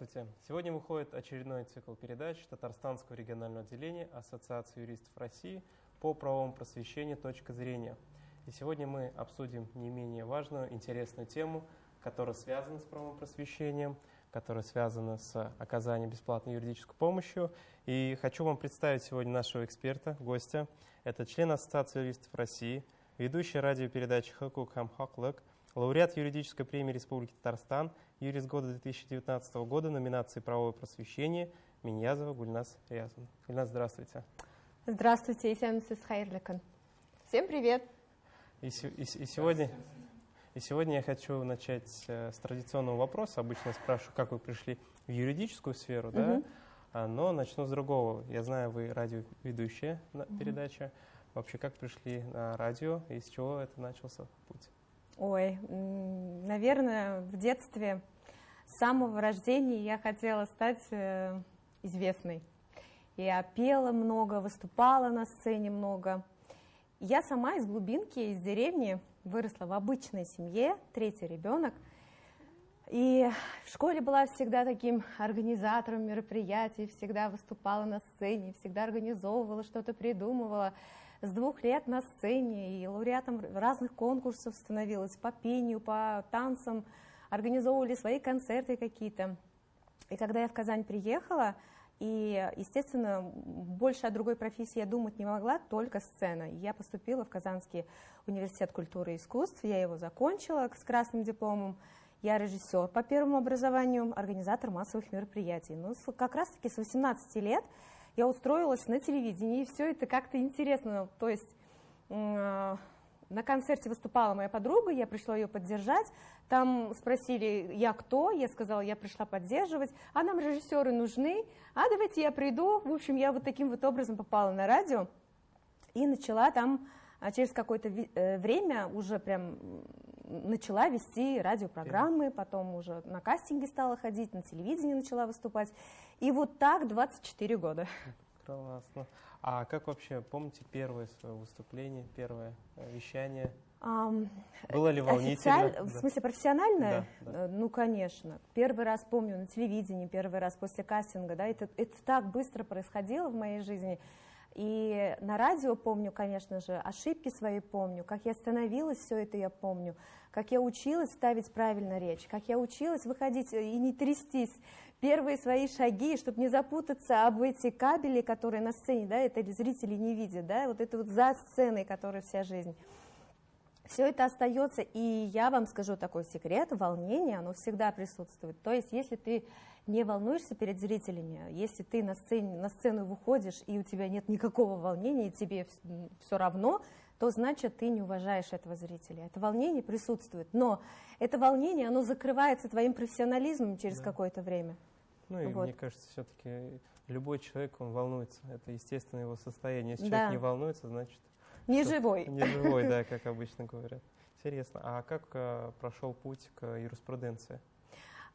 Здравствуйте. Сегодня выходит очередной цикл передач Татарстанского регионального отделения Ассоциации юристов России по правовому просвещению «Точка зрения». И сегодня мы обсудим не менее важную, интересную тему, которая связана с правовым просвещением, которая связана с оказанием бесплатной юридической помощи. И хочу вам представить сегодня нашего эксперта, гостя. Это член Ассоциации юристов России, ведущий радиопередачи «Хакук Хамхаклык», лауреат юридической премии Республики Татарстан, юрист года 2019 года, номинации «Правовое просвещение» Миньязова Гульнас Рязан. Гульнас, здравствуйте. Здравствуйте, Исянсис Хайрликан. Всем привет. И, и, и, сегодня, и сегодня я хочу начать э, с традиционного вопроса. Обычно спрашиваю, как вы пришли в юридическую сферу, да? А, но начну с другого. Я знаю, вы радиоведущая на передаче. Вообще, как пришли на радио и с чего это начался путь? Ой, наверное, в детстве с самого рождения я хотела стать э, известной. Я пела много, выступала на сцене много. Я сама из глубинки, из деревни, выросла в обычной семье, третий ребенок. И в школе была всегда таким организатором мероприятий, всегда выступала на сцене, всегда организовывала, что-то придумывала с двух лет на сцене и лауреатом разных конкурсов становилась по пению, по танцам, организовывали свои концерты какие-то. И когда я в Казань приехала, и, естественно, больше о другой профессии я думать не могла, только сцена. Я поступила в Казанский университет культуры и искусств, я его закончила с красным дипломом. Я режиссер по первому образованию, организатор массовых мероприятий. Ну, как раз-таки с 18 лет я устроилась на телевидении, и все это как-то интересно. То есть э, на концерте выступала моя подруга, я пришла ее поддержать. Там спросили, я кто? Я сказала, я пришла поддерживать. А нам режиссеры нужны. А давайте я приду. В общем, я вот таким вот образом попала на радио и начала там а через какое-то э, время уже прям начала вести радиопрограммы, потом уже на кастинги стала ходить, на телевидении начала выступать. И вот так 24 года. Классно. А как вообще, помните первое свое выступление, первое э, вещание? Um, Было ли волнительно? Официаль... Да. В смысле профессиональное? Да, да. Э, ну, конечно. Первый раз помню на телевидении, первый раз после кастинга, да, это, это так быстро происходило в моей жизни. И на радио помню, конечно же, ошибки свои помню, как я становилась, все это я помню, как я училась ставить правильно речь, как я училась выходить и не трястись, первые свои шаги, чтобы не запутаться об эти кабели, которые на сцене, да, это зрители не видят, да, вот это вот за сценой, которая вся жизнь. Все это остается, и я вам скажу такой секрет, волнение, оно всегда присутствует. То есть, если ты не волнуешься перед зрителями, если ты на, сцене, на сцену выходишь, и у тебя нет никакого волнения, и тебе все равно, то значит, ты не уважаешь этого зрителя. Это волнение присутствует, но это волнение, оно закрывается твоим профессионализмом через да. какое-то время. Ну и вот. мне кажется, все-таки любой человек, он волнуется. Это естественное его состояние. Если да. человек не волнуется, значит не живой. Не живой, да, как обычно говорят. Интересно. А как э, прошел путь к юриспруденции?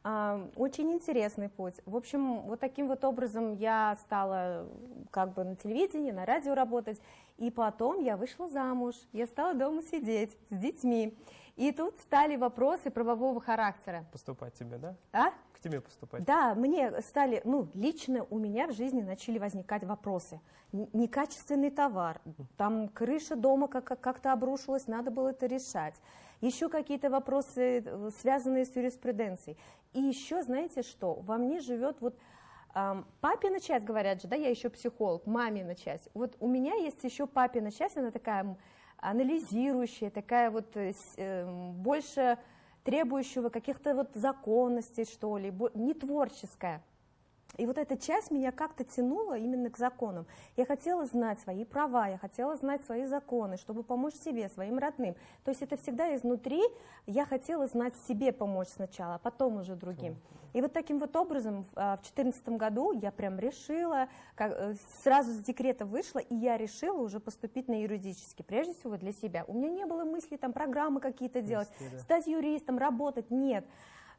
А, очень интересный путь. В общем, вот таким вот образом я стала как бы на телевидении, на радио работать, и потом я вышла замуж, я стала дома сидеть с детьми. И тут стали вопросы правового характера. Поступать тебе, да? А? К тебе поступать. Да, мне стали, ну, лично у меня в жизни начали возникать вопросы. Некачественный товар, там крыша дома как-то обрушилась, надо было это решать. Еще какие-то вопросы, э, связанные с юриспруденцией. И еще, знаете что, во мне живет вот папина часть, говорят же, да, я еще психолог, мамина часть. Вот у меня есть еще папина часть, она такая анализирующая, такая вот э, э, больше требующего каких-то вот законностей, что ли, не творческая. И вот эта часть меня как-то тянула именно к законам. Я хотела знать свои права, я хотела знать свои законы, чтобы помочь себе, своим родным. То есть это всегда изнутри, я хотела знать себе помочь сначала, а потом уже другим. И вот таким вот образом в 2014 году я прям решила, как, э, сразу с декрета вышла, и я решила уже поступить на юридический, прежде всего для себя. У меня не было мысли там программы какие-то делать, стать юристом, работать, нет.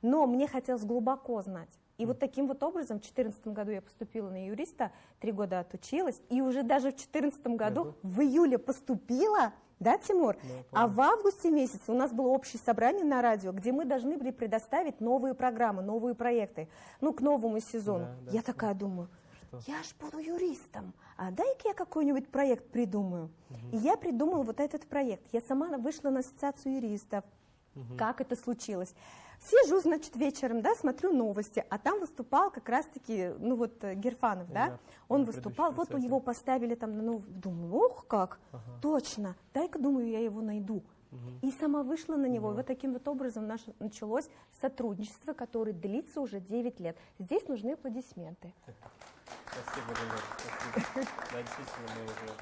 Но мне хотелось глубоко знать. И вот таким вот образом в 2014 году я поступила на юриста, три года отучилась, и уже даже в 2014 году, в июле поступила, Да, Тимур? Да, а в августе месяце у нас было общее собрание на радио, где мы должны были предоставить новые программы, новые проекты, ну, к новому сезону. Да, да, я такая думаю, что? я ж буду юристом, а дай-ка я какой-нибудь проект придумаю. Угу. И я придумала вот этот проект. Я сама вышла на ассоциацию юристов. Угу. Как это случилось? Сижу, значит, вечером, да, смотрю новости, а там выступал как раз-таки, ну вот, э, Герфанов, да, да он выступал, вот у него поставили там, ну, думаю, ох, как, ага. точно, дай-ка, думаю, я его найду. Угу. И сама вышла на него, да. и вот таким вот образом наше, началось сотрудничество, которое длится уже 9 лет. Здесь нужны аплодисменты. Спасибо, Спасибо. Да, действительно, мы уже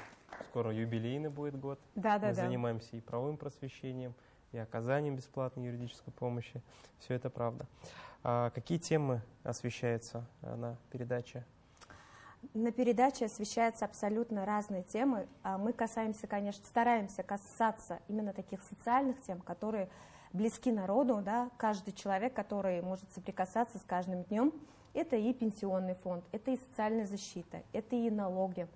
скоро юбилейный будет год. Да, да, мы да. занимаемся и правовым просвещением, и оказанием бесплатной юридической помощи. Все это правда. А какие темы освещаются э, на передаче? На передаче освещаются абсолютно разные темы. А мы касаемся, конечно, стараемся касаться именно таких социальных тем, которые близки народу, да, каждый человек, который может соприкасаться с каждым днем. Это и пенсионный фонд, это и социальная защита, это и налоги,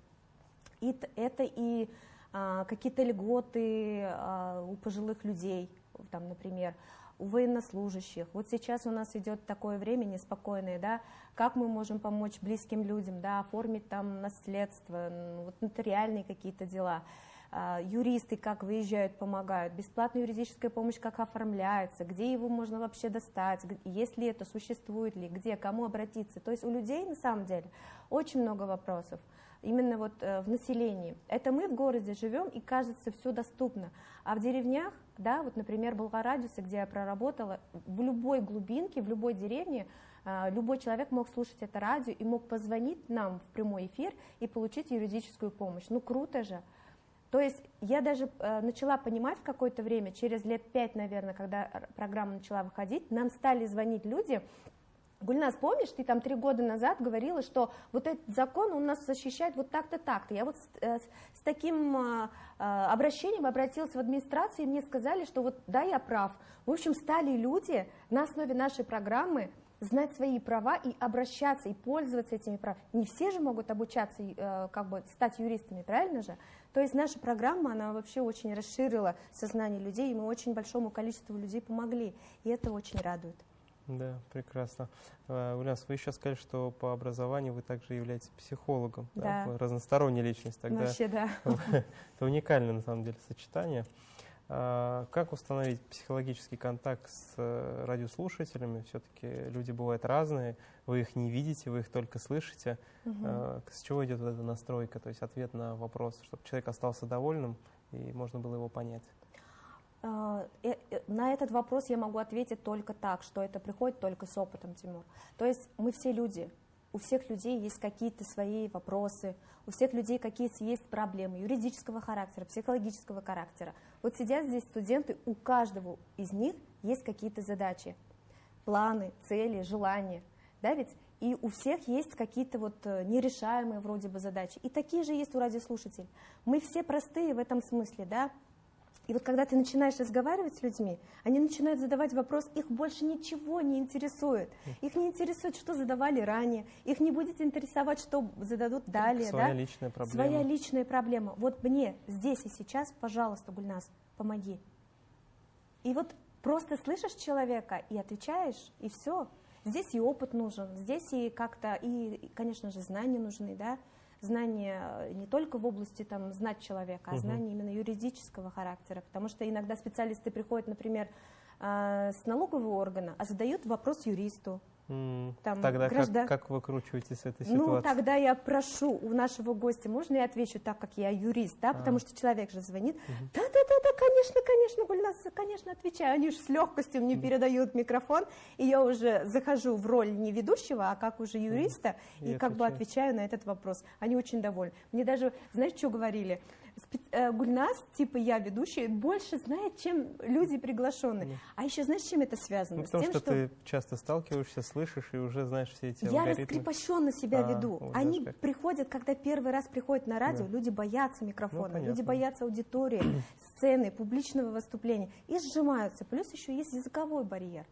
это и какие-то льготы а, у пожилых людей, там, например, у военнослужащих. Вот сейчас у нас идет такое время неспокойное, да, как мы можем помочь близким людям, да, оформить там наследство, вот нотариальные какие-то дела. А, юристы как выезжают, помогают, бесплатная юридическая помощь как оформляется, где его можно вообще достать, есть ли это, существует ли, где, кому обратиться. То есть у людей на самом деле очень много вопросов именно вот э, в населении. Это мы в городе живем, и кажется, все доступно. А в деревнях, да, вот, например, Болгарадиусе, где я проработала, в любой глубинке, в любой деревне э, любой человек мог слушать это радио и мог позвонить нам в прямой эфир и получить юридическую помощь. Ну, круто же. То есть я даже э, начала понимать в какое-то время, через лет пять, наверное, когда программа начала выходить, нам стали звонить люди, Гульнас, помнишь, ты там три года назад говорила, что вот этот закон, он нас защищает вот так-то, так-то. Я вот с, э, с таким э, э, обращением обратилась в администрацию, и мне сказали, что вот да, я прав. В общем, стали люди на основе нашей программы знать свои права и обращаться, и пользоваться этими правами. Не все же могут обучаться, как бы стать юристами, правильно же? То есть наша программа, она вообще очень расширила сознание людей, и мы очень большому количеству людей помогли, и это очень радует. Да, прекрасно. А, Ульяна, вы еще сказали, что по образованию вы также являетесь психологом. Да. да? Разносторонняя личность. Тогда Вообще, да. Это уникальное, на самом деле, сочетание. А, как установить психологический контакт с э, радиослушателями? Все-таки люди бывают разные, вы их не видите, вы их только слышите. Угу. С чего идет вот эта настройка, то есть ответ на вопрос, чтобы человек остался довольным и можно было его понять? А, э, э, на этот вопрос я могу ответить только так, что это приходит только с опытом, Тимур. То есть мы все люди, у всех людей есть какие-то свои вопросы, у всех людей какие-то есть проблемы юридического характера, психологического характера. Вот сидят здесь студенты, у каждого из них есть какие-то задачи, планы, цели, желания, да ведь? И у всех есть какие-то вот э, нерешаемые вроде бы задачи. И такие же есть у радиослушателей. Мы все простые в этом смысле, да? И вот когда ты начинаешь разговаривать с людьми, они начинают задавать вопрос, их больше ничего не интересует. Их не интересует, что задавали ранее, их не будет интересовать, что зададут далее. Своя да? личная проблема. Своя личная проблема. Вот мне здесь и сейчас, пожалуйста, Гульнас, помоги. И вот просто слышишь человека и отвечаешь, и все. Здесь и опыт нужен, здесь и как-то, и, конечно же, знания нужны, да, знания э, не только в области там, знать человека, а знания именно юридического характера. Потому что иногда специалисты приходят, например, э, с налогового органа, а задают вопрос юристу. Там, тогда граждан... как, как выкручиваетесь с этой ну, ситуации? Ну, тогда я прошу у нашего гостя, можно я отвечу так, как я юрист, да, а. потому что человек же звонит. Да-да-да, конечно, конечно, Гульнас, конечно, отвечаю. Они же с легкостью мне передают микрофон, и я уже захожу в роль не ведущего, а как уже юриста, и, и как бы отвечаю на этот вопрос. Они очень довольны. Мне даже, знаешь, что говорили? Э, Гульнас, типа я ведущий, больше знает, чем люди приглашенные. Mm. А еще знаешь, с чем это связано? Ну, потому тем, что, что ты часто сталкиваешься, слышишь и уже знаешь все эти Я алгоритмы. раскрепощенно себя а, веду. Вот Они как. приходят, когда первый раз приходят на радио, да. люди боятся микрофона, ну, люди боятся аудитории, сцены, публичного выступления и сжимаются. Плюс еще есть языковой барьер.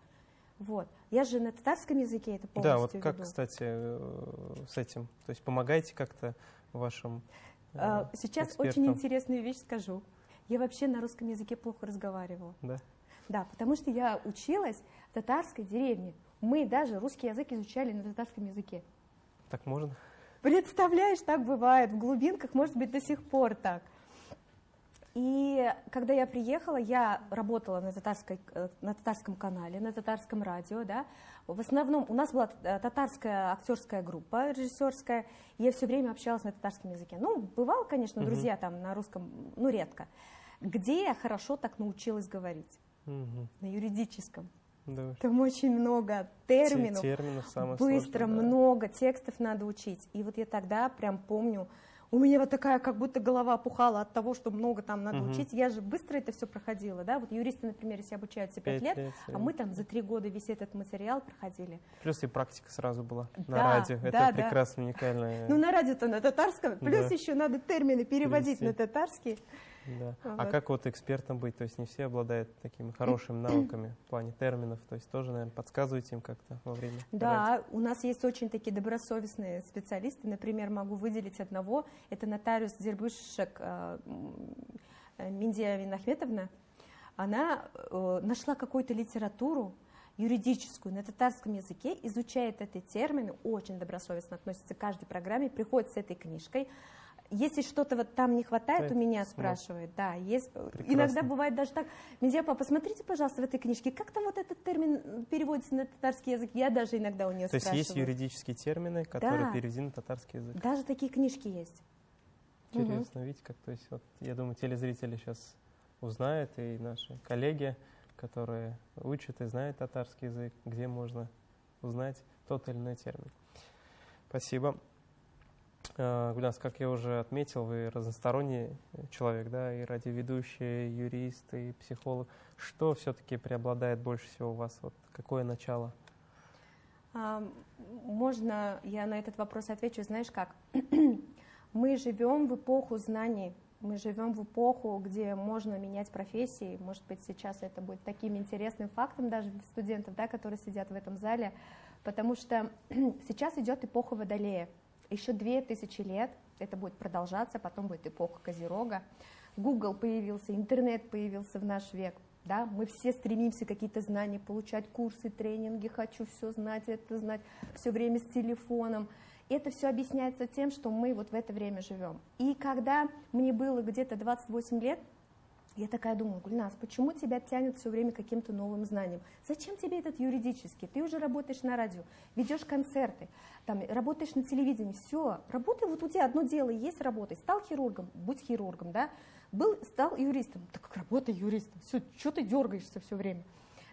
Вот. Я же на татарском языке это полностью Да, вот веду. как, кстати, э, с этим? То есть помогаете как-то вашим а, сейчас экспертам. очень интересную вещь скажу. я вообще на русском языке плохо разговаривала. Да? Да, потому что я училась в татарской деревне. Мы даже русский язык изучали на татарском языке. Так можно? Представляешь, так бывает. В глубинках, может быть, до сих пор так. И когда я приехала, я работала на, татарской, э, на татарском канале, на татарском радио, да. В основном у нас была э, татарская актерская группа режиссерская, я все время общалась на татарском языке. Ну, бывало, конечно, угу. друзья там на русском, ну, редко. Где я хорошо так научилась говорить? Угу. На юридическом. Да. Там очень много терминов, терминов быстро, сложное, да. много текстов надо учить. И вот я тогда прям помню, у меня вот такая как будто голова опухала от того, что много там надо угу. учить. Я же быстро это все проходила, да, вот юристы, например, если обучаются 5 лет, лет, а мы там за 3 года весь этот материал проходили. Плюс и практика сразу была да, на радио, да, это да. прекрасно, уникальное. Ну на радио-то на татарском, плюс Да. еще надо термины переводить Перевести. на татарский. Да. А Вот. как вот экспертом быть? То есть не все обладают такими хорошими навыками в плане терминов. То есть тоже, наверное, подсказываете им как-то во время. Да, у нас есть очень такие добросовестные специалисты. Например, могу выделить одного. Это нотариус Дербышек э, э, Миндия Винахметовна. Она э, нашла какую-то литературу юридическую на татарском языке, изучает эти термины, очень добросовестно относится к каждой программе, приходит с этой книжкой. Если что-то вот там не хватает, Да, у меня смотрит. спрашивает. Да, есть. Прекрасно. Иногда бывает даже так. Медиапа, посмотрите, пожалуйста, в этой книжке, как там вот этот термин переводится на татарский язык. Я даже иногда у нее То есть спрашиваю. есть юридические термины, которые Да. переведены на татарский язык. Даже такие книжки есть. Интересно, видите, как, то есть, вот, я думаю, телезрители сейчас узнают, и наши коллеги, которые учат и знают татарский язык, где можно узнать тот или иной термин. Спасибо. Э, Гульнас, как я уже отметил, вы разносторонний человек, да, и радиоведущий, и юрист, и психолог. Что все-таки преобладает больше всего у вас? Вот какое начало? А, Можно я на этот вопрос отвечу? Знаешь как? Мы живем в эпоху знаний, мы живем в эпоху, где можно менять профессии. Может быть, сейчас это будет таким интересным фактом даже для студентов, да, которые сидят в этом зале, потому что сейчас идет эпоха Водолея. Еще две тысячи лет это будет продолжаться, потом будет эпоха Козерога. Google появился, интернет появился в наш век. Да, мы все стремимся какие-то знания получать, курсы, тренинги, хочу все знать, это знать, все время с телефоном. Это все объясняется тем, что мы вот в это время живем. И когда мне было где-то 28 лет, я такая думаю, Гульнас, почему тебя тянет все время каким-то новым знаниям? Зачем тебе этот юридический? Ты уже работаешь на радио, ведешь концерты, там, работаешь на телевидении, все, работай, вот у тебя одно дело есть работать. Стал хирургом, будь хирургом, да? Был, стал юристом, так как работай юристом, все, что ты дергаешься все время?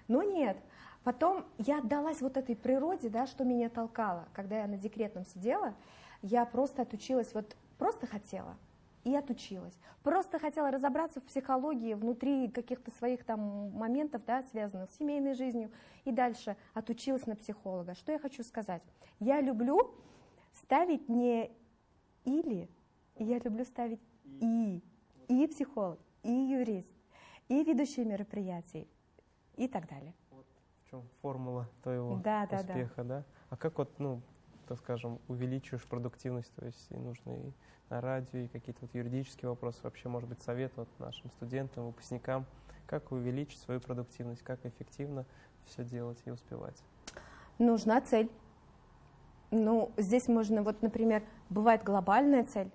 Но нет, Потом я отдалась вот этой природе, да, что меня толкало. Когда я на декретном сидела, я просто отучилась, вот просто хотела и отучилась. Просто хотела разобраться в психологии внутри каких-то своих там моментов, да, связанных с семейной жизнью. И дальше отучилась на психолога. Что я хочу сказать? Я люблю ставить не или, я люблю ставить и. И психолог, и юрист, и ведущие мероприятий, и так далее. В чем формула твоего Да, да, да. успеха, да? А как вот, ну, так скажем, увеличиваешь продуктивность, то есть и нужно и на радио, и какие-то вот юридические вопросы, вообще, может быть, совет вот нашим студентам, выпускникам, как увеличить свою продуктивность, как эффективно все делать и успевать? Нужна цель. Ну, здесь можно, вот, например, бывает глобальная цель,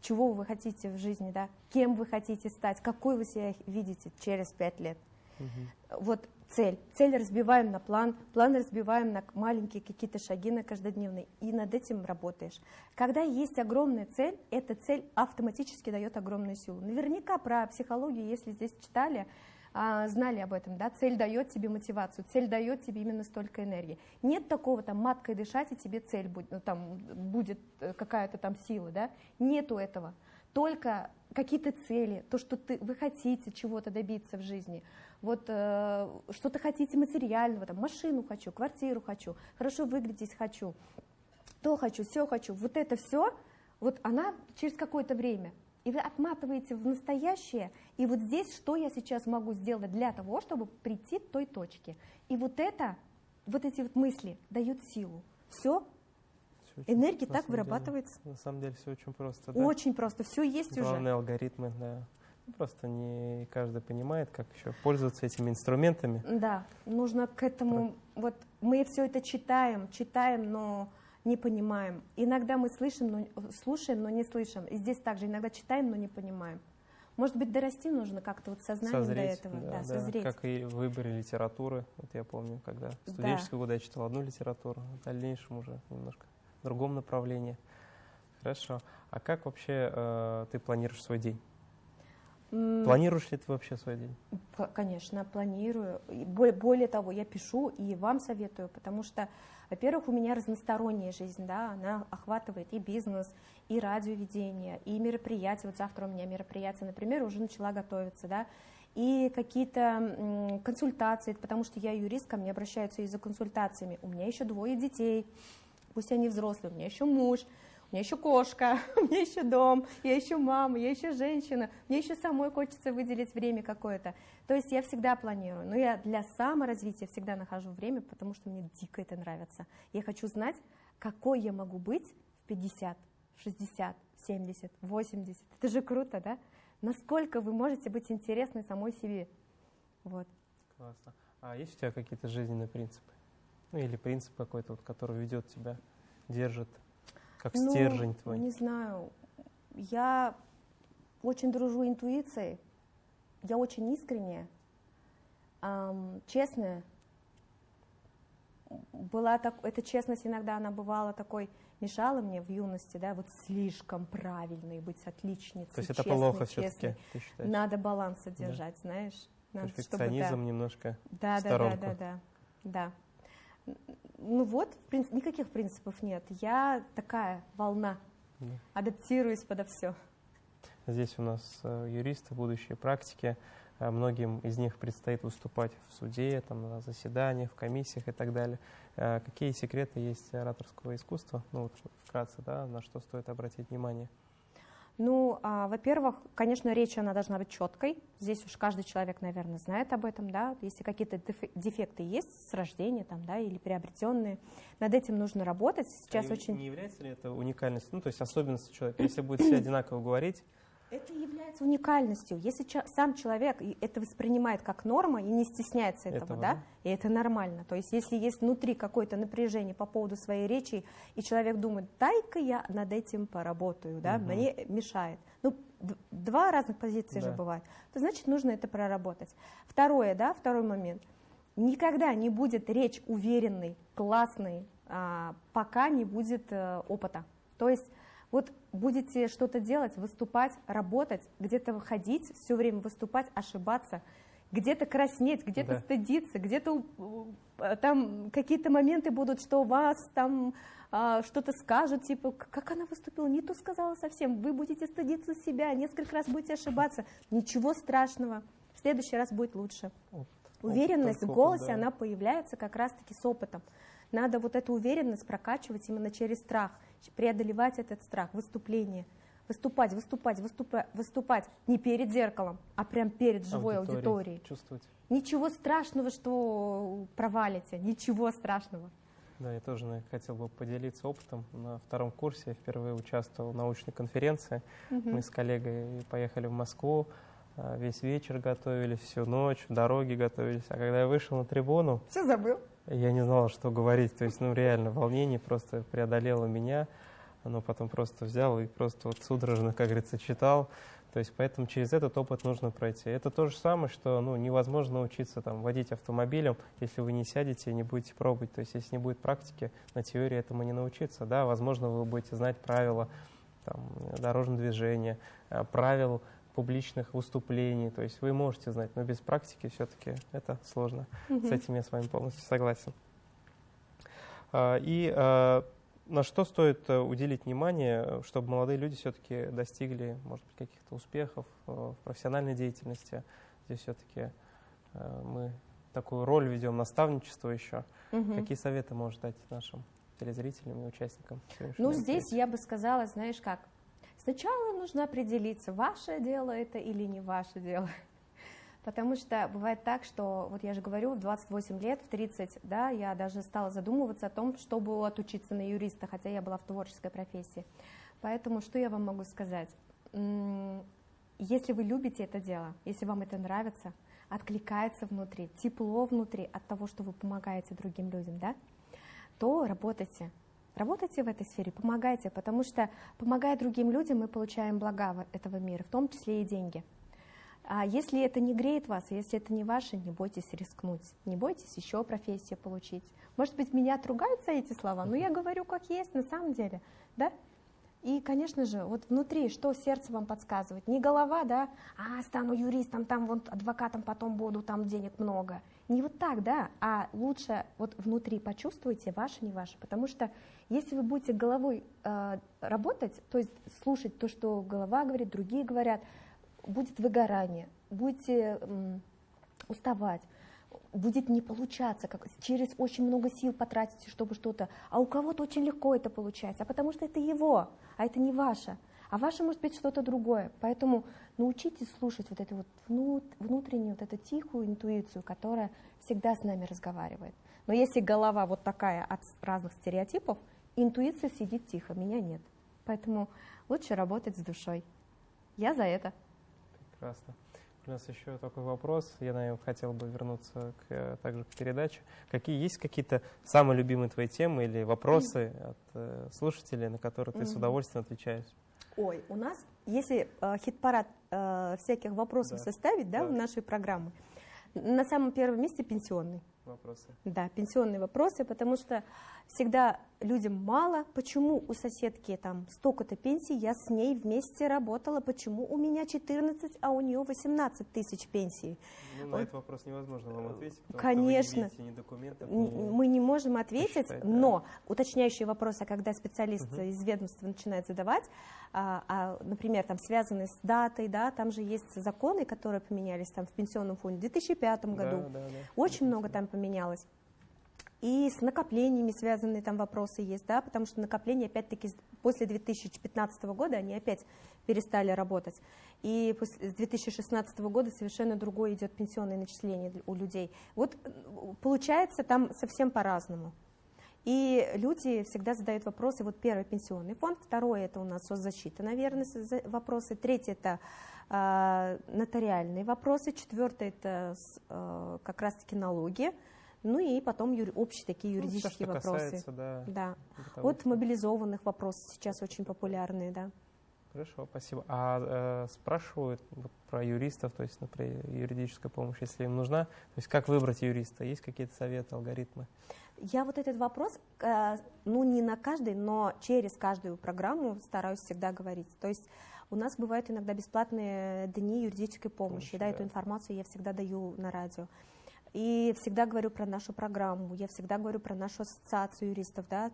чего вы хотите в жизни, да, кем вы хотите стать, какой вы себя видите через пять лет. Мгм. Вот цель. Цель разбиваем на план, план разбиваем на маленькие какие-то шаги на каждодневные, и над этим работаешь. Когда есть огромная цель, эта цель автоматически дает огромную силу. Наверняка про психологию, если здесь читали, а, знали об этом, да, цель дает тебе мотивацию, цель дает тебе именно столько энергии. Нет такого там маткой дышать, и тебе цель будет, ну, там, будет э, какая-то там сила, да, нету этого. Только какие-то цели, то, что ты, вы хотите чего-то добиться в жизни, вот э, что-то хотите материального, там, машину хочу, квартиру хочу, хорошо выглядеть хочу, то хочу, все хочу, вот это все, вот она через какое-то время, и вы отматываете в настоящее, и вот здесь, что я сейчас могу сделать для того, чтобы прийти к той точке. И вот это, вот эти вот мысли дают силу. Все, очень- энергия так деле- вырабатывается. на самом деле все очень просто, да? Очень просто, все есть уже. Главные алгоритмы, да. Просто не каждый понимает, как еще пользоваться этими инструментами. Да, нужно к этому, вот мы все это читаем, читаем, но не понимаем. Иногда мы слышим, но, слушаем, но не слышим. И здесь также иногда читаем, но не понимаем. Может быть, дорасти нужно как-то вот сознанием созреть, до этого, да, да, созреть. Как и в выборе литературы. Вот я помню, когда в студенческие да. годы я читал одну литературу, в дальнейшем уже немножко в другом направлении. Хорошо. А как вообще э, ты планируешь свой день? Планируешь ли ты вообще свой день? Конечно, планирую. Более того, я пишу и вам советую, потому что, во-первых, у меня разносторонняя жизнь, да, она охватывает и бизнес, и радиоведение, и мероприятия. Вот завтра у меня мероприятие, например, уже начала готовиться, да, и какие-то консультации, потому что я юрист, ко мне обращаются и за консультациями. У меня еще двое детей, пусть они взрослые, у меня еще муж, у меня еще кошка, у меня еще дом, я еще мама, я еще женщина, мне еще самой хочется выделить время какое-то. То есть я всегда планирую, но я для саморазвития всегда нахожу время, потому что мне дико это нравится. Я хочу знать, какой я могу быть в 50, 60, 70, 80. Это же круто, да? Насколько вы можете быть интересны самой себе. Вот. Классно. А есть у тебя какие-то жизненные принципы? Ну или принцип какой-то, вот, который ведет тебя, держит как ну, стержень твой? Не знаю. Я очень дружу интуицией. Я очень искренняя, эм, честная. Была так, эта честность иногда она бывала такой, мешала мне в юности, да, вот слишком правильной быть отличницей. То есть это честной, плохо все-таки? Надо баланс содержать, да. знаешь. Надо, Перфекционизм чтобы, да. немножко да, да, да, да, да, да ну вот, принцип, никаких принципов нет. Я такая волна, да. адаптируюсь подо все. Здесь у нас э, юристы, будущие практики. Э, многим из них предстоит выступать в суде, там, на заседаниях, в комиссиях и так далее. Э, какие секреты есть ораторского искусства? Ну, вот вкратце, да, на что стоит обратить внимание? Ну, а, во-первых, конечно, речь она должна быть четкой. Здесь уж каждый человек, наверное, знает об этом, да. Если какие-то дефекты есть с рождения, там, да, или приобретенные, над этим нужно работать. Сейчас а очень. Не является ли это уникальностью, ну, то есть особенностью человека, если будет все одинаково говорить? Это является уникальностью. Если сам человек это воспринимает как норма и не стесняется этого, этого да, и это нормально. То есть если есть внутри какое-то напряжение по поводу своей речи, и человек думает, дай-ка я над этим поработаю, да, угу. мне мешает. Ну, два разных позиции да. же бывают. То значит, нужно это проработать. Второе, да, второй момент. Никогда не будет речь уверенной, классной, а, пока не будет а, опыта. То есть вот будете что-то делать, выступать, работать, где-то выходить, все время выступать, ошибаться, где-то краснеть, где-то да. стыдиться, где-то э, там какие-то моменты будут, что вас там а, что-то скажут, типа, как она выступила, не то сказала совсем, вы будете стыдиться себя, несколько раз будете ошибаться, ничего страшного, в следующий раз будет лучше. Вот. Уверенность в голосе, да. она появляется как раз-таки с опытом. Надо вот эту уверенность прокачивать именно через страх, преодолевать этот страх, выступление. Выступать, выступать, выступать, выступать не перед зеркалом, а прям перед живой аудиторией. аудиторией. Чувствовать. Ничего страшного, что провалите, ничего страшного. Да, я тоже хотел бы поделиться опытом. На втором курсе я впервые участвовал в научной конференции. Угу. Мы с коллегой поехали в Москву, а, весь вечер готовились, всю ночь, в дороге готовились. А когда я вышел на трибуну... Все забыл я не знал, что говорить. То есть, ну, реально, волнение просто преодолело меня. Оно потом просто взял и просто вот судорожно, как говорится, читал. То есть, поэтому через этот опыт нужно пройти. Это то же самое, что ну, невозможно научиться там, водить автомобилем, если вы не сядете и не будете пробовать. То есть, если не будет практики, на теории этому не научиться. Да, возможно, вы будете знать правила там, дорожного движения, э, правил публичных выступлений. То есть вы можете знать, но без практики все-таки это сложно. Угу. С этим я с вами полностью согласен. А, и а, на что стоит э, уделить внимание, чтобы молодые люди все-таки достигли, может быть, каких-то успехов э, в профессиональной деятельности? Здесь все-таки э, мы такую роль ведем, наставничество еще. Угу. Какие советы можешь дать нашим телезрителям и участникам? Ну, здесь я бы сказала, знаешь как, Сначала нужно определиться, ваше дело это или не ваше дело. Потому что бывает так, что, вот я же говорю, в 28 лет, в 30, да, я даже стала задумываться о том, чтобы отучиться на юриста, хотя я была в творческой профессии. Поэтому что я вам могу сказать? если вы любите это дело, если вам это нравится, откликается внутри, тепло внутри от того, что вы помогаете другим людям, да, то работайте. Работайте в этой сфере, помогайте, потому что помогая другим людям, мы получаем блага этого мира, в том числе и деньги. А если это не греет вас, если это не ваше, не бойтесь рискнуть, не бойтесь еще профессию получить. Может быть, меня отругаются эти слова, но я говорю как есть на самом деле, да? И, конечно же, вот внутри, что сердце вам подсказывает, не голова, да, а стану юристом, там вот адвокатом потом буду, там денег много. Не вот так, да, а лучше вот внутри почувствуйте, ваше, не ваше, потому что если вы будете головой э, работать, то есть слушать то, что голова говорит, другие говорят, будет выгорание, будете э, уставать, будет не получаться, как через очень много сил потратите, чтобы что-то, а у кого-то очень легко это получается, а потому что это его, а это не ваше, а ваше может быть что-то другое, поэтому научитесь слушать вот эту вот внутреннюю, вот эту тихую интуицию, которая всегда с нами разговаривает. Но если голова вот такая от разных стереотипов, интуиция сидит тихо, меня нет. Поэтому лучше работать с душой. Я за это. Прекрасно. У нас еще такой вопрос. Я, наверное, хотел бы вернуться к, э, также к передаче. Какие есть какие-то самые любимые твои темы или вопросы от э, слушателей, на которые ты mm-hmm. с удовольствием отвечаешь? Ой, у нас, если э, хит-парад э, всяких вопросов да. составить, да, да, в нашей программе, на самом первом месте пенсионный. Вопросы. Да, пенсионные вопросы, потому что всегда людям мало, почему у соседки там столько-то пенсий, я с ней вместе работала, почему у меня 14, а у нее 18 тысяч пенсий. Ну, на вот. этот вопрос невозможно вам ответить, потому Конечно. что вы не видите ни документов, ни... Мы не можем ответить, считать, но да. уточняющие вопросы, когда специалист угу. из ведомства начинает задавать, а, а, например, там связанные с датой, да, там же есть законы, которые поменялись там в пенсионном фонде в 2005 году, да, да, да. очень много там поменялось. И с накоплениями связанные там вопросы есть, да, потому что накопления, опять-таки, после 2015 года они опять перестали работать. И с 2016 года совершенно другое идет пенсионное начисление у людей. Вот получается там совсем по-разному. И люди всегда задают вопросы. Вот первый пенсионный фонд, второе это у нас соцзащита, наверное, вопросы, третье это э, нотариальные вопросы, четвертое это э, как раз-таки налоги, ну и потом юри, общие такие ну, юридические ну, все, вопросы. Касается, да, да. Вот мобилизованных вопросы сейчас очень популярные, да. Хорошо, спасибо. А э, спрашивают вот, про юристов, то есть, например, юридическая помощь, если им нужна. То есть, как выбрать юриста? Есть какие-то советы, алгоритмы? Я вот этот вопрос, э, ну не на каждый, но через каждую программу стараюсь всегда говорить. То есть у нас бывают иногда бесплатные дни юридической помощи, помощи да, да, эту информацию я всегда даю на радио. И всегда говорю про нашу программу, я всегда говорю про нашу ассоциацию юристов, да,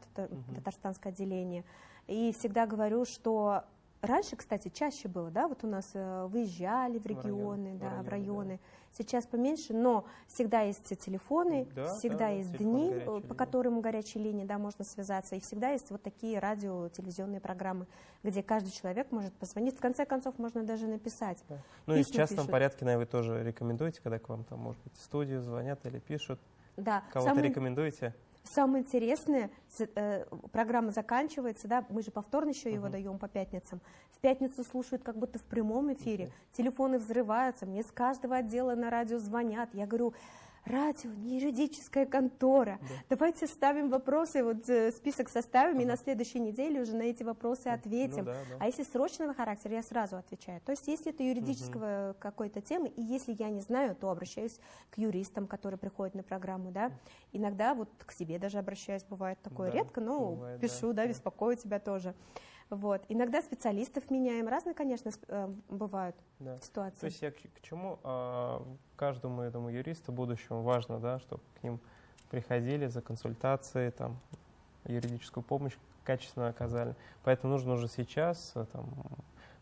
татарстанское отделение. И всегда говорю, что раньше, кстати, чаще было, да, вот у нас э, выезжали в регионы, в район, да, в районы. В районы. Да сейчас поменьше, но всегда есть телефоны, да, всегда да, есть дни, э, по которым горячие линии да, можно связаться, и всегда есть вот такие радио, телевизионные программы, где каждый человек может позвонить. В конце концов, можно даже написать. Да. Ну и в частном пишут. порядке, наверное, вы тоже рекомендуете, когда к вам там, может быть, в студию звонят или пишут? Да. Кого-то Самый... рекомендуете? Самое интересное, э, программа заканчивается, да, мы же повторно еще его uh-huh. даем по пятницам. В пятницу слушают как будто в прямом эфире, uh-huh. телефоны взрываются, мне с каждого отдела на радио звонят. Я говорю, радио, не юридическая контора. Да. Давайте ставим вопросы, вот э, список составим, ага. и на следующей неделе уже на эти вопросы ответим. Ну, да, да. А если срочного характера, я сразу отвечаю. То есть, если это юридического угу. какой-то темы, и если я не знаю, то обращаюсь к юристам, которые приходят на программу, да. Иногда вот к себе даже обращаюсь, бывает такое да, редко, но бывает, пишу, да, да, беспокою тебя тоже. Вот. Иногда специалистов меняем. Разные, конечно, э, бывают да. ситуации. То есть я к, к чему? А, каждому этому юристу будущему важно, да, чтобы к ним приходили за консультацией, там, юридическую помощь качественно оказали. Поэтому нужно уже сейчас э, там,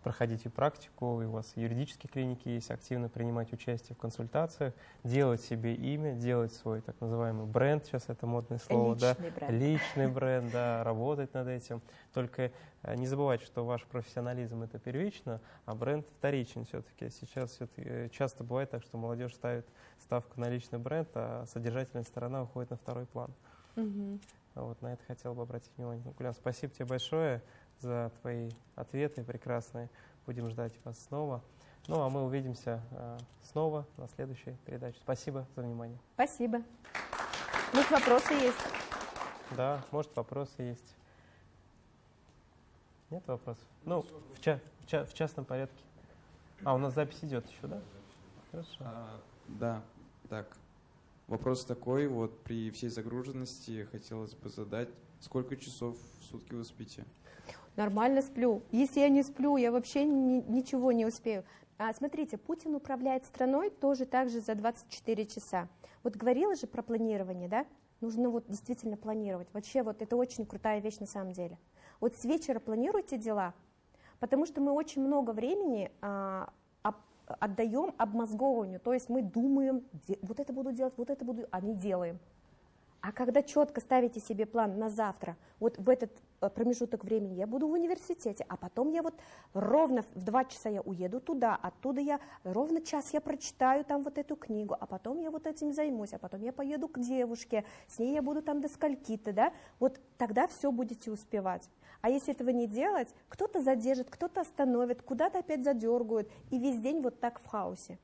проходить и практику, и у вас юридические клиники есть, активно принимать участие в консультациях, делать себе имя, делать свой так называемый бренд, сейчас это модное слово, личный да, бренд. личный бренд, да, работать над этим. Только э, не забывайте, что ваш профессионализм это первично, а бренд вторичен все-таки. Сейчас все э, часто бывает так, что молодежь ставит ставку на личный бренд, а содержательная сторона уходит на второй план. Угу. Вот на это хотел бы обратить внимание. Гулян, спасибо тебе большое за твои ответы прекрасные. Будем ждать вас снова. Ну, а мы увидимся э, снова на следующей передаче. Спасибо за внимание. Спасибо. Может, вопросы есть? Да, может, вопросы есть. Нет вопросов? Ну, в, ча в, ча в частном порядке. А, у нас запись идет еще, да? Хорошо. А, да, так. Вопрос такой, вот при всей загруженности хотелось бы задать, сколько часов в сутки вы спите? Нормально сплю. Если я не сплю, я вообще ни, ничего не успею. А, смотрите, Путин управляет страной тоже так же за 24 часа. Вот говорила же про планирование, да? Нужно вот действительно планировать. Вообще вот это очень крутая вещь на самом деле. Вот с вечера планируйте дела, потому что мы очень много времени а, об, отдаем обмозговыванию, то есть мы думаем, вот это буду делать, вот это буду, а не делаем. А когда четко ставите себе план на завтра, вот в этот э, промежуток времени я буду в университете, а потом я вот ровно в два часа я уеду туда, оттуда я ровно час я прочитаю там вот эту книгу, а потом я вот этим займусь, а потом я поеду к девушке, с ней я буду там до скольки-то, да, вот тогда все будете успевать. А если этого не делать, кто-то задержит, кто-то остановит, куда-то опять задергают, и весь день вот так в хаосе.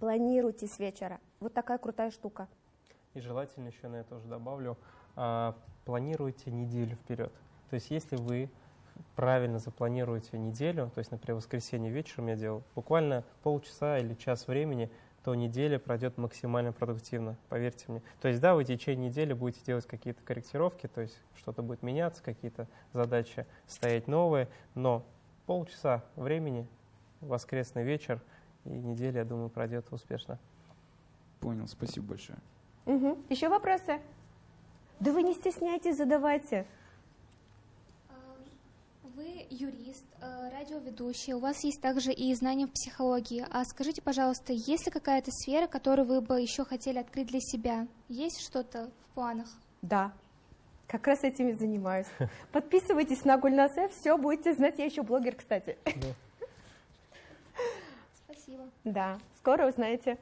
Планируйте с вечера. Вот такая крутая штука. И желательно еще на это тоже добавлю, а, планируйте неделю вперед. То есть если вы правильно запланируете неделю, то есть, например, воскресенье вечером я делал, буквально полчаса или час времени, то неделя пройдет максимально продуктивно, поверьте мне. То есть, да, вы в течение недели будете делать какие-то корректировки, то есть что-то будет меняться, какие-то задачи стоять новые, но полчаса времени, воскресный вечер, и неделя, я думаю, пройдет успешно. Понял, спасибо большое. Угу. Еще вопросы? Да вы не стесняйтесь, задавайте. Вы юрист, э, радиоведущий, у вас есть также и знания в психологии. А скажите, пожалуйста, есть ли какая-то сфера, которую вы бы еще хотели открыть для себя? Есть что-то в планах? Да, как раз этим и занимаюсь. Подписывайтесь на Гульнасе, все, будете знать. Я еще блогер, кстати. Спасибо. Да, скоро узнаете.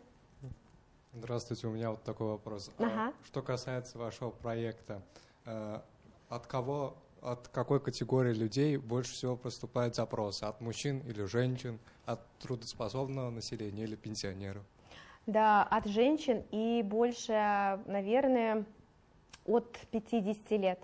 Здравствуйте, у меня вот такой вопрос. А ага. Что касается вашего проекта, э, от кого, от какой категории людей больше всего поступают запросы? От мужчин или женщин, от трудоспособного населения или пенсионеров? Да, от женщин и больше, наверное, от 50 лет.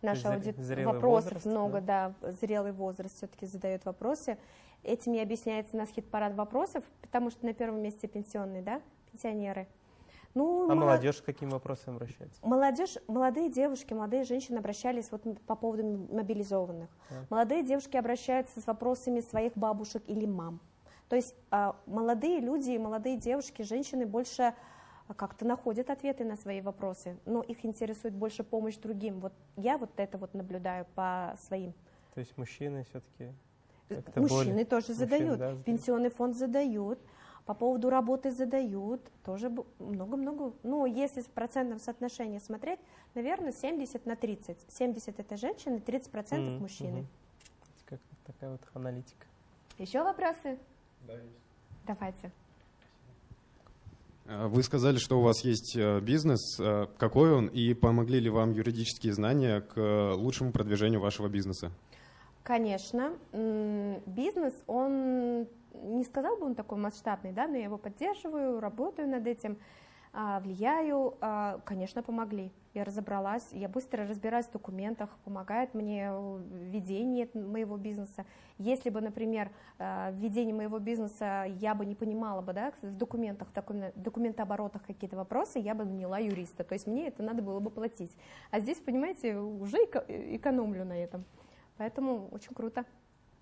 Наша аудитория вопросов возраст, много, да? да, зрелый возраст все-таки задает вопросы. Этим и объясняется нас хит-парад вопросов, потому что на первом месте пенсионный, да, пенсионеры. Ну, а молодежь к каким вопросам обращается? Молодежь, молодые девушки, молодые женщины обращались вот по поводу мобилизованных. Да. Молодые девушки обращаются с вопросами своих бабушек или мам. То есть а, молодые люди, молодые девушки, женщины больше а, как-то находят ответы на свои вопросы, но их интересует больше помощь другим. Вот я вот это вот наблюдаю по своим. То есть мужчины все-таки Мужчины более... тоже Мужчины, задают, да, пенсионный фонд задают. По поводу работы задают, тоже много-много. Ну, если в процентном соотношении смотреть, наверное, 70 на 30. 70 это женщины, 30 процентов mm-hmm. мужчины. Mm-hmm. Как такая вот аналитика. Еще вопросы? Да, есть. Давайте. А, вы сказали, что у вас есть э, бизнес. Э, какой он и помогли ли вам юридические знания к э, лучшему продвижению вашего бизнеса? Конечно. Бизнес, он не сказал бы он такой масштабный, да, но я его поддерживаю, работаю над этим, а, влияю, а, конечно, помогли. Я разобралась, я быстро разбираюсь в документах, помогает мне ведение моего бизнеса. Если бы, например, а, в ведении моего бизнеса я бы не понимала бы, да, в документах, в документооборотах какие-то вопросы, я бы наняла юриста, то есть мне это надо было бы платить. А здесь, понимаете, уже экономлю на этом. Поэтому очень круто.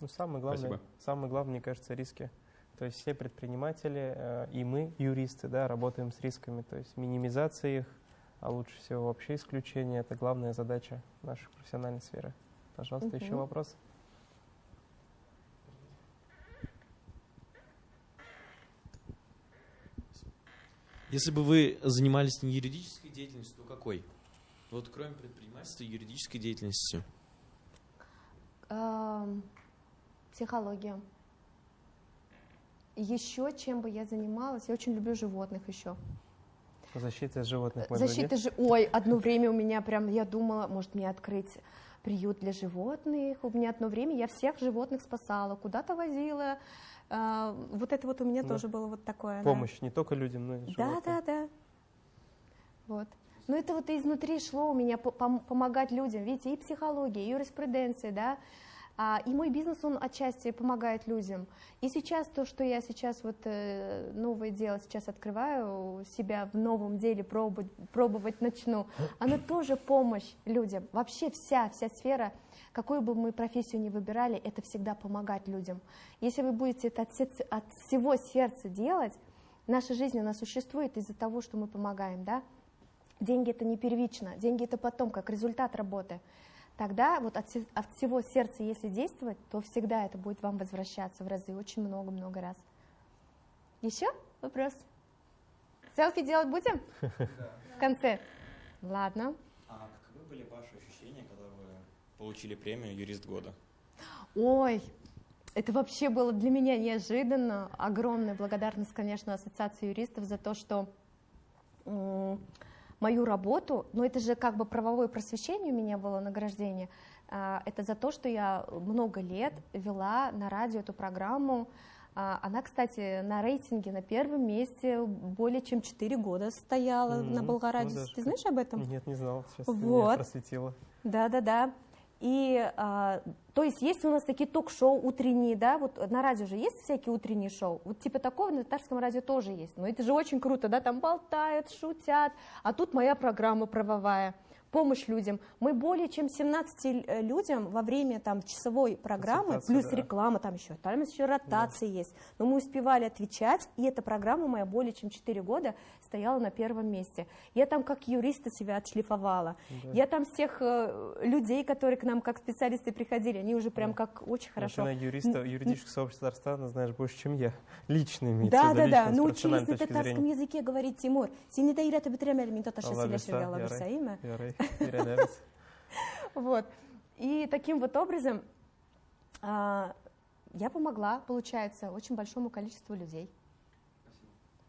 Ну, самое главное, Спасибо. самое главное, мне кажется, риски. То есть все предприниматели э, и мы, юристы, да, работаем с рисками. То есть минимизация их, а лучше всего вообще исключение – это главная задача нашей профессиональной сферы. Пожалуйста, угу. еще вопрос? Если бы вы занимались не юридической деятельностью, то какой? Вот кроме предпринимательства, юридической деятельностью. Психология. Еще чем бы я занималась, я очень люблю животных еще. Защита животных. Защита же, ой, одно время у меня прям, я думала, может мне открыть приют для животных. У меня одно время я всех животных спасала, куда-то возила, А, вот это вот у меня Да. тоже было вот такое. да. Помощь не только людям, но и Да, животным. да, да. Вот. Но это вот изнутри шло у меня по- пом- помогать людям. Видите, и психология, и юриспруденция, да. А, и мой бизнес, он отчасти помогает людям. И сейчас то, что я сейчас вот э, новое дело сейчас открываю, себя в новом деле пробовать, пробовать начну, оно тоже помощь людям. Вообще вся, вся сфера, какую бы мы профессию ни выбирали, это всегда помогать людям. Если вы будете это от, сердца- от всего сердца делать, наша жизнь, она существует из-за того, что мы помогаем, да? Деньги это не первично, деньги это потом, как результат работы. Тогда вот от, от всего сердца, если действовать, то всегда это будет вам возвращаться в разы, очень много-много раз. Еще вопрос? Селфи делать будем? В конце? Ладно. А каковы были ваши ощущения, когда вы получили премию «Юрист года»? Ой, это вообще было для меня неожиданно. Огромная благодарность, конечно, Ассоциации юристов за то, что мою работу, но это же как бы правовое просвещение у меня было награждение, а, это за то, что я много лет вела на радио эту программу. А, Она, кстати, на рейтинге на первом месте более чем 4 года стояла М, на ну Болгарадио. даже Ты знаешь об этом? Нет, не знал. Сейчас ты меня Вот. просветила. Да, да, да. И, а, то есть, есть у нас такие ток-шоу утренние, да, вот на радио же есть всякие утренние шоу, вот типа такого на татарском радио тоже есть, но это же очень круто, да, там болтают, шутят, а тут моя программа правовая, помощь людям. Мы более чем 17 э, людям во время там часовой программы, Консультации, плюс да. реклама там еще, там еще ротации есть, но мы успевали отвечать, и эта программа моя более чем 4 года стояла на первом месте. Я там как юриста себя отшлифовала. Да. Я там всех э, людей, которые к нам как специалисты приходили, они уже прям Да. как очень Но хорошо. Ты на юриста, юридического сообщества Татарстана знаешь больше, чем я. Лично имеется Да, в виду, да, да. лично, с Научились профессиональной на точки татарском зрения. языке говорить Тимур. Синий Таират бітіремелі, мен татарша Алла Вот. И таким вот образом а, я помогла, получается, очень большому количеству людей.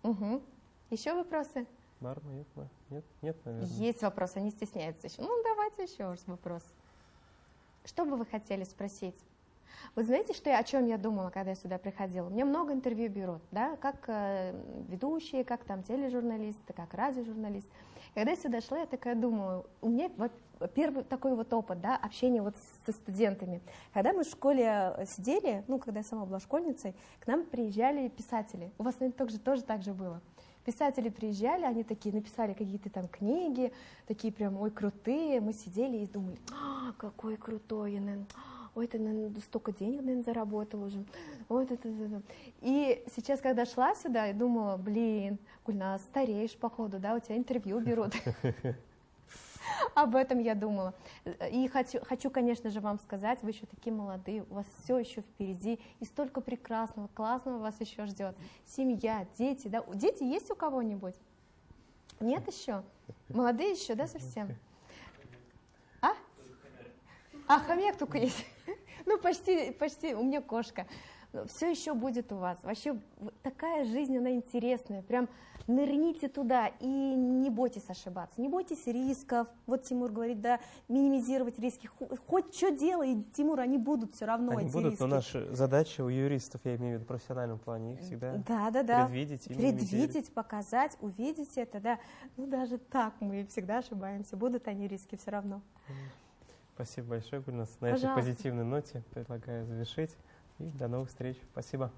Угу. Еще вопросы? Бар ма, нет? Нет, нет, наверное. Есть вопросы, они стесняются еще. Ну, давайте еще раз вопрос. Что бы вы хотели спросить? Вы знаете, что я, о чем я думала, когда я сюда приходила? Мне много интервью берут, да, как э, ведущие, как там тележурналисты, как радиожурналист. Когда я сюда шла, я такая думаю, у меня вот первый такой вот опыт, да, общения вот со студентами. Когда мы в школе э, сидели, ну, когда я сама была школьницей, к нам приезжали писатели. У вас, наверное, тоже, тоже так же было. Писатели приезжали, они такие написали какие-то там книги, такие прям, ой, крутые. Мы сидели и думали, а, какой крутой, я, наверное, ой, ты, наверное, столько денег, наверное, заработал уже. Ой, это, это, это. И сейчас, когда шла сюда, я думала, блин, Гульнас, стареешь, походу, да, у тебя интервью берут. Об этом я думала. И хочу, хочу, конечно же, вам сказать, вы еще такие молодые, у вас все еще впереди, и столько прекрасного, классного вас еще ждет. Семья, дети, да? Дети есть у кого-нибудь? Нет еще? Молодые еще, да, совсем? А? А, хомяк только есть. Ну, почти, почти, у меня кошка. Все еще будет у вас. Вообще такая жизнь, она интересная. Прям нырните туда и не бойтесь ошибаться. Не бойтесь рисков. Вот Тимур говорит, да, минимизировать риски. Хо- Хоть что делай, Тимур, они будут все равно, Они эти будут, риски. но наша задача у юристов, я имею в виду в профессиональном плане, их всегда Да, да, да. предвидеть и. Предвидеть, показать, увидеть это, да. Ну, даже так мы всегда ошибаемся. Будут они риски все равно. Спасибо большое, Гульнас. На этой Пожалуйста. позитивной ноте предлагаю завершить. И до новых встреч. Спасибо.